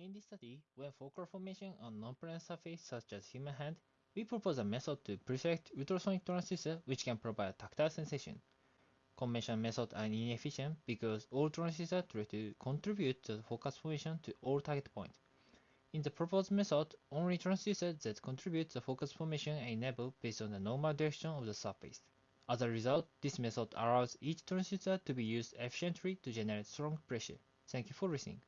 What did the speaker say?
In this study, when focal formation on non-plane surface such as human hand, we propose a method to perfect ultrasonic transducer uh, which can provide tactile sensation. Conventional methods are inefficient because all transducers uh, try to contribute to the focus formation to all target points. In the proposed method, only transducers uh, that contribute to the focus formation are enabled based on the normal direction of the surface. As a result, this method allows each transducer to be used efficiently to generate strong pressure. Thank you for listening.